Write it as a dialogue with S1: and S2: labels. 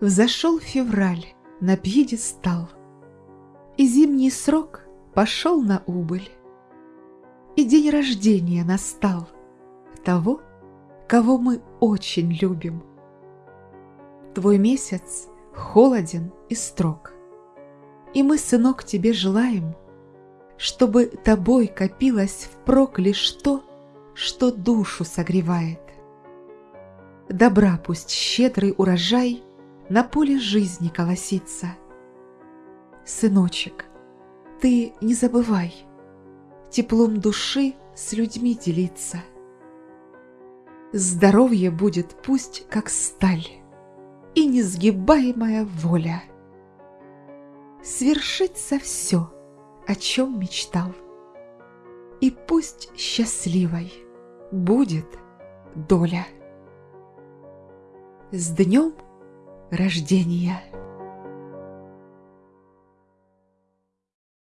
S1: Взошел февраль на пьедестал, И зимний срок пошел на убыль, И день рождения настал Того, кого мы очень любим. Твой месяц холоден и строг, И мы, сынок, тебе желаем, Чтобы тобой копилось впрок лишь то, Что душу согревает. Добра пусть щедрый урожай На поле жизни колосится. Сыночек, ты не забывай Теплом души с людьми делиться. Здоровье будет пусть как сталь И несгибаемая воля. Свершится все, о чем мечтал, И пусть счастливой будет доля. С днем рождения!